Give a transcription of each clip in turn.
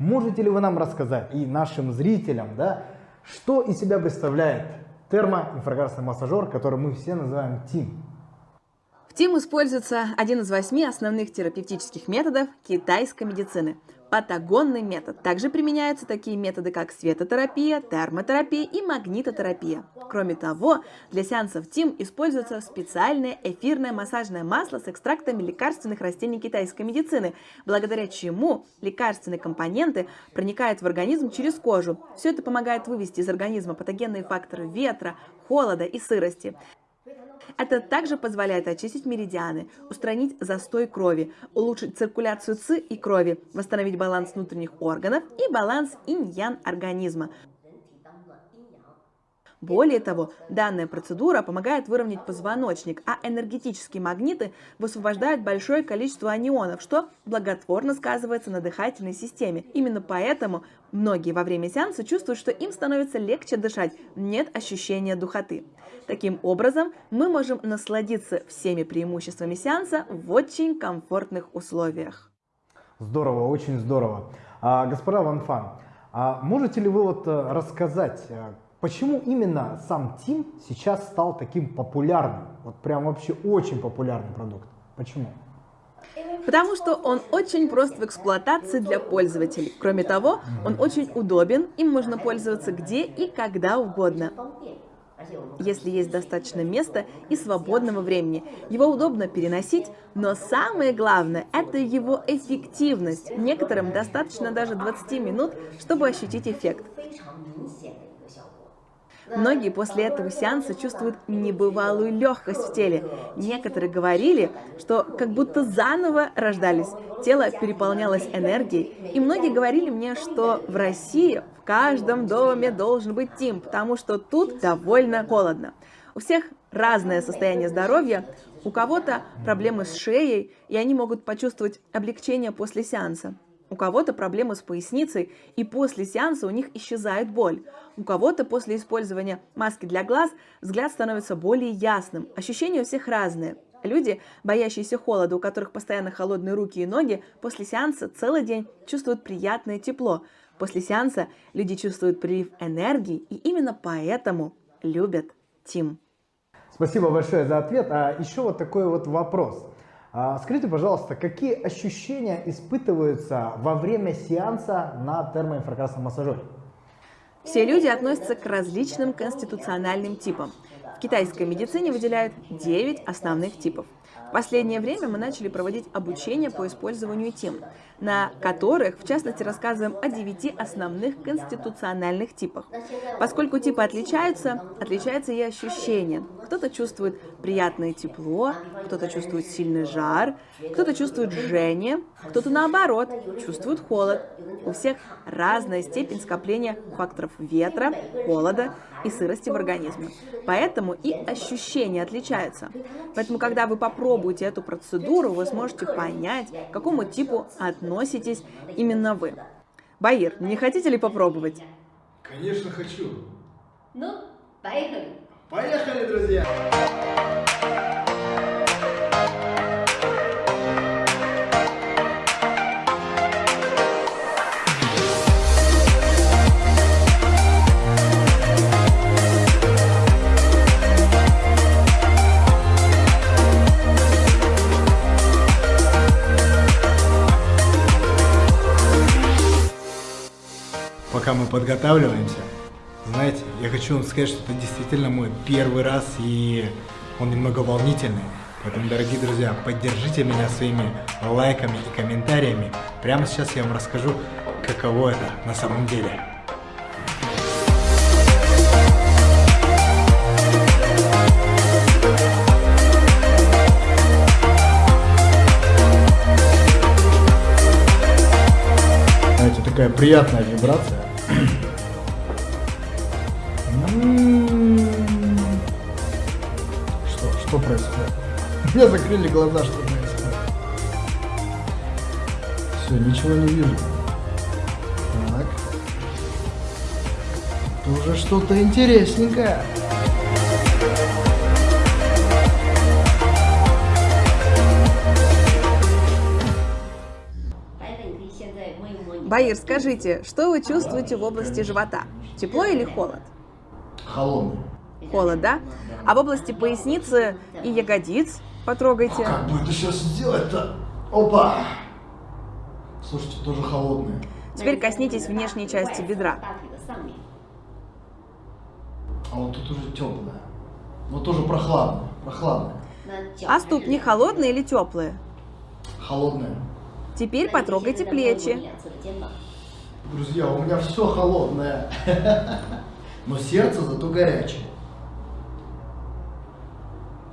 Можете ли вы нам рассказать и нашим зрителям, да, что из себя представляет термоинфракрасный массажер, который мы все называем ТИМ? В ТИМ используется один из восьми основных терапевтических методов китайской медицины – Патагонный метод. Также применяются такие методы, как светотерапия, термотерапия и магнитотерапия. Кроме того, для сеансов ТИМ используется специальное эфирное массажное масло с экстрактами лекарственных растений китайской медицины, благодаря чему лекарственные компоненты проникают в организм через кожу. Все это помогает вывести из организма патогенные факторы ветра, холода и сырости. Это также позволяет очистить меридианы, устранить застой крови, улучшить циркуляцию ЦИ и крови, восстановить баланс внутренних органов и баланс инь-ян организма. Более того, данная процедура помогает выровнять позвоночник, а энергетические магниты высвобождают большое количество анионов, что благотворно сказывается на дыхательной системе. Именно поэтому многие во время сеанса чувствуют, что им становится легче дышать, нет ощущения духоты. Таким образом, мы можем насладиться всеми преимуществами сеанса в очень комфортных условиях. Здорово, очень здорово. А, господа Ванфан, а можете ли вы вот э, рассказать, э, Почему именно сам Тим сейчас стал таким популярным? Вот прям вообще очень популярный продукт. Почему? Потому что он очень прост в эксплуатации для пользователей. Кроме того, он очень удобен, им можно пользоваться где и когда угодно. Если есть достаточно места и свободного времени, его удобно переносить, но самое главное – это его эффективность. Некоторым достаточно даже 20 минут, чтобы ощутить эффект. Многие после этого сеанса чувствуют небывалую легкость в теле. Некоторые говорили, что как будто заново рождались. Тело переполнялось энергией. И многие говорили мне, что в России в каждом доме должен быть Тим, потому что тут довольно холодно. У всех разное состояние здоровья, у кого-то проблемы с шеей, и они могут почувствовать облегчение после сеанса. У кого-то проблемы с поясницей, и после сеанса у них исчезает боль. У кого-то после использования маски для глаз взгляд становится более ясным. Ощущения у всех разные. Люди, боящиеся холода, у которых постоянно холодные руки и ноги, после сеанса целый день чувствуют приятное тепло. После сеанса люди чувствуют прилив энергии, и именно поэтому любят Тим. Спасибо большое за ответ. А еще вот такой вот вопрос. А, скажите, пожалуйста, какие ощущения испытываются во время сеанса на термоинфракрасном массажере? Все люди относятся к различным конституциональным типам. В китайской медицине выделяют 9 основных типов – в последнее время мы начали проводить обучение по использованию тем, на которых, в частности, рассказываем о девяти основных конституциональных типах. Поскольку типы отличаются, отличается и ощущение. Кто-то чувствует приятное тепло, кто-то чувствует сильный жар, кто-то чувствует жжение, кто-то наоборот чувствует холод. У всех разная степень скопления факторов ветра, холода и сырости в организме. Поэтому и ощущения отличаются. Поэтому, когда вы попробуете эту процедуру, вы сможете понять, к какому типу относитесь именно вы. Баир, не хотите ли попробовать? Конечно, хочу. Ну, поехали. Поехали, друзья! Пока мы подготавливаемся, знаете, я хочу вам сказать, что это действительно мой первый раз, и он немного волнительный. Поэтому, дорогие друзья, поддержите меня своими лайками и комментариями. Прямо сейчас я вам расскажу, каково это на самом деле. Знаете, такая приятная вибрация. Меня закрыли глаза, что происходит. Все, ничего не вижу. Так. Это уже что-то интересненькое. Баир, скажите, что вы чувствуете в области живота? Тепло или холод? Холодный. Холод, да? А в области поясницы и ягодиц Потрогайте. О, как бы это сейчас сделать-то? Опа! Слушайте, тоже холодные. Теперь коснитесь внешней части бедра. А вот тут уже теплая. Но тоже прохладная. Прохладная. А ступни холодные или теплые? Холодные. Теперь потрогайте плечи. Друзья, у меня все холодное. Но сердце зато горячее.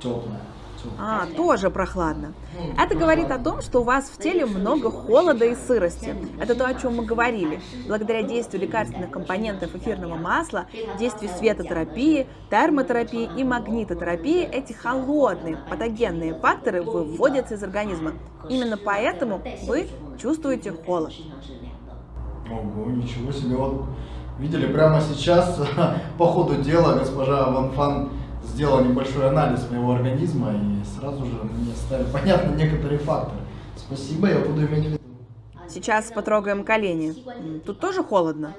Теплое. А, тоже прохладно. Это говорит о том, что у вас в теле много холода и сырости. Это то, о чем мы говорили. Благодаря действию лекарственных компонентов эфирного масла, действию светотерапии, термотерапии и магнитотерапии, эти холодные патогенные факторы выводятся из организма. Именно поэтому вы чувствуете холод. Ого, ничего себе. Вот видели, прямо сейчас по ходу дела госпожа Ван Фан сделал небольшой анализ моего организма и сразу же мне стали понятны некоторые факторы. Спасибо, я буду иметь в виду. А сейчас потрогаем колени. Тут тоже холодно?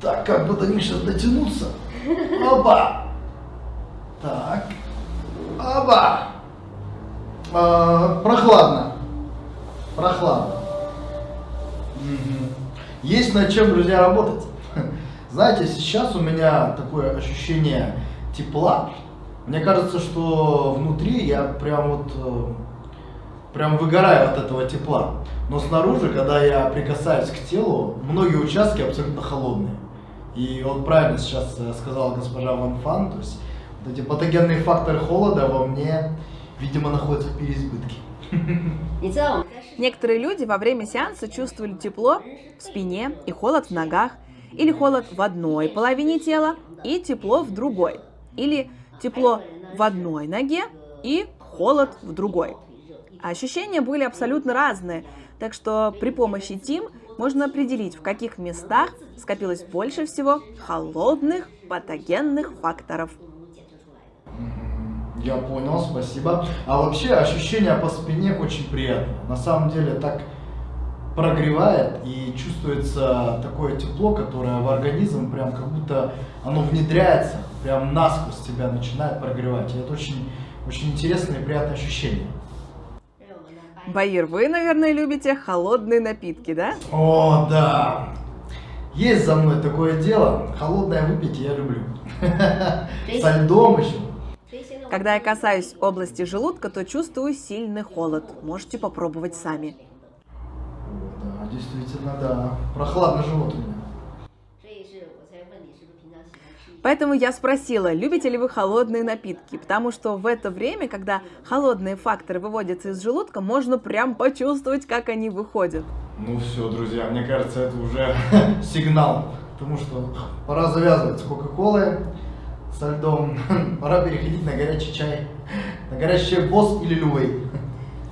Так, как бы до них сейчас дотянуться. Оба! Так. Оба! А, прохладно. Прохладно. Угу. Есть над чем, друзья, работать. Знаете, сейчас у меня такое ощущение тепла. Мне кажется, что внутри я прям вот э, прям выгораю от этого тепла. Но снаружи, когда я прикасаюсь к телу, многие участки абсолютно холодные. И вот правильно сейчас э, сказала госпожа Ван Фан, то есть вот эти патогенные факторы холода во мне, видимо, находятся в переизбытке. Некоторые люди во время сеанса чувствовали тепло в спине и холод в ногах, или холод в одной половине тела и тепло в другой или тепло в одной ноге и холод в другой. Ощущения были абсолютно разные, так что при помощи ТИМ можно определить, в каких местах скопилось больше всего холодных патогенных факторов. Я понял, спасибо. А вообще ощущение по спине очень приятное. На самом деле так прогревает и чувствуется такое тепло, которое в организм прям как будто оно внедряется, прям насквозь тебя начинает прогревать. И это очень, очень интересное и приятное ощущение. Баир, вы, наверное, любите холодные напитки, да? О, да! Есть за мной такое дело. Холодное выпить я люблю. Со льдом еще. Когда я касаюсь области желудка, то чувствую сильный холод. Можете попробовать сами. Действительно, да. Прохладный живот у меня. Поэтому я спросила, любите ли вы холодные напитки, потому что в это время, когда холодные факторы выводятся из желудка, можно прям почувствовать, как они выходят. Ну все, друзья, мне кажется, это уже сигнал, потому что пора завязывать с Кока-Колой, со льдом, пора переходить на горячий чай, на горячий чай босс или любой.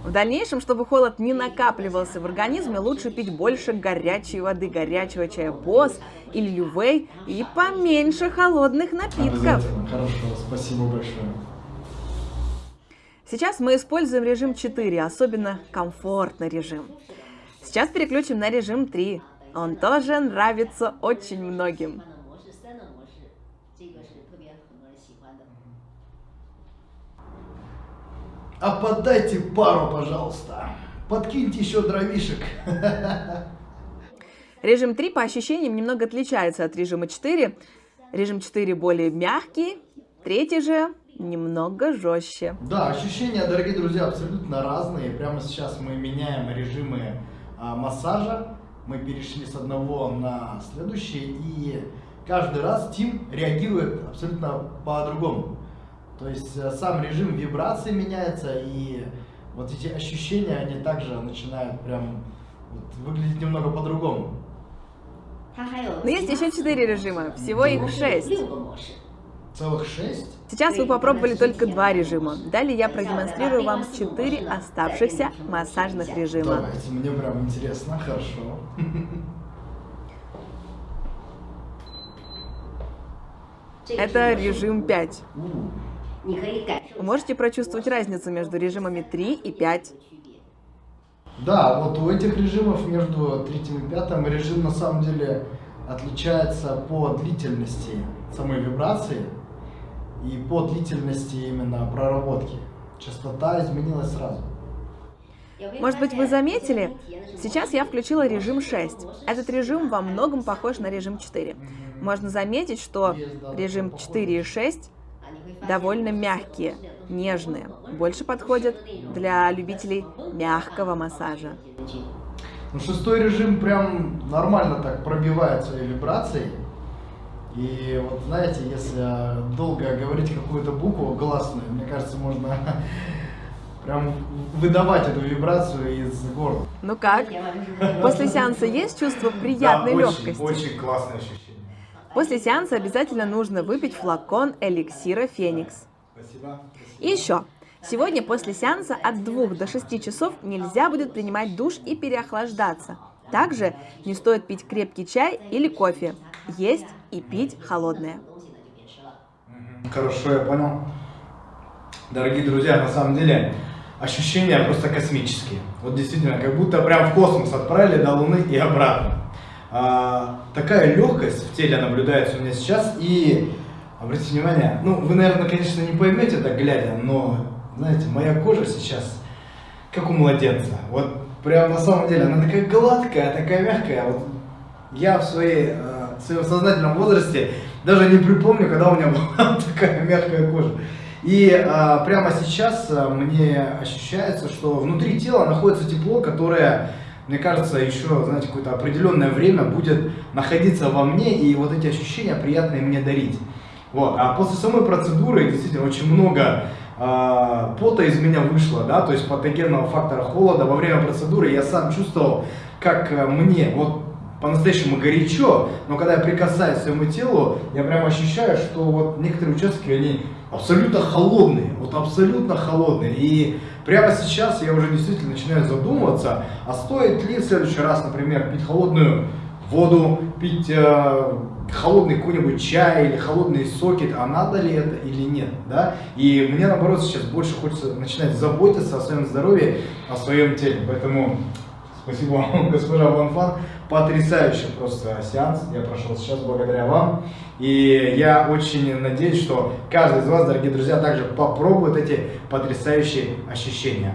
В дальнейшем, чтобы холод не накапливался в организме, лучше пить больше горячей воды, горячего чая босс или лювей и поменьше холодных напитков. Хорошо, спасибо большое. Сейчас мы используем режим 4, особенно комфортный режим. Сейчас переключим на режим 3. Он тоже нравится очень многим. А подайте пару, пожалуйста. Подкиньте еще дровишек. Режим 3 по ощущениям немного отличается от режима 4. Режим 4 более мягкий, третий же немного жестче. Да, ощущения, дорогие друзья, абсолютно разные. Прямо сейчас мы меняем режимы а, массажа. Мы перешли с одного на следующий, и каждый раз Тим реагирует абсолютно по-другому. То есть э, сам режим вибрации меняется, и вот эти ощущения, они также начинают прям вот, выглядеть немного по-другому. Но есть еще четыре режима, всего их шесть. Целых шесть? Сейчас вы попробовали только два режима. Далее я продемонстрирую вам четыре оставшихся массажных режима. Давайте, мне прям интересно, хорошо. Это режим пять. Вы можете прочувствовать разницу между режимами 3 и 5? Да, вот у этих режимов между третьим и пятым режим на самом деле отличается по длительности самой вибрации и по длительности именно проработки. Частота изменилась сразу. Может быть, вы заметили? Сейчас я включила режим 6. Этот режим во многом похож на режим 4. Можно заметить, что режим 4 и 6 довольно мягкие, нежные. Больше подходят для любителей мягкого массажа. Ну, шестой режим прям нормально так пробивает своей вибрацией. И вот знаете, если долго говорить какую-то букву гласную, мне кажется, можно прям выдавать эту вибрацию из горла. Ну как? После сеанса есть чувство приятной да, легкости? Очень, очень классное ощущение. После сеанса обязательно нужно выпить флакон эликсира Феникс. И еще. Сегодня после сеанса от 2 до 6 часов нельзя будет принимать душ и переохлаждаться. Также не стоит пить крепкий чай или кофе. Есть и пить холодное. Хорошо, я понял. Дорогие друзья, на самом деле ощущения просто космические. Вот действительно, как будто прям в космос отправили до Луны и обратно. А, такая легкость в теле наблюдается у меня сейчас. И обратите внимание, ну вы, наверное, конечно, не поймете так глядя, но знаете, моя кожа сейчас как у младенца. Вот прям на самом деле она такая гладкая, такая мягкая. Вот я в, своей, э, в своем сознательном возрасте даже не припомню, когда у меня была такая мягкая кожа. И э, прямо сейчас э, мне ощущается, что внутри тела находится тепло, которое, мне кажется, еще, знаете, какое-то определенное время будет находиться во мне и вот эти ощущения приятные мне дарить. Вот. А после самой процедуры действительно очень много э, пота из меня вышло, да, то есть патогенного фактора холода. Во время процедуры я сам чувствовал, как э, мне вот по-настоящему горячо, но когда я прикасаюсь к своему телу, я прям ощущаю, что вот некоторые участки, они абсолютно холодные, вот абсолютно холодные. И прямо сейчас я уже действительно начинаю задумываться, а стоит ли в следующий раз, например, пить холодную воду, пить э, холодный какой-нибудь чай или холодные соки, а надо ли это или нет, да? И мне наоборот сейчас больше хочется начинать заботиться о своем здоровье, о своем теле, поэтому спасибо вам, госпожа Ванфан, потрясающий просто сеанс я прошел сейчас благодаря вам, и я очень надеюсь, что каждый из вас, дорогие друзья, также попробует эти потрясающие ощущения.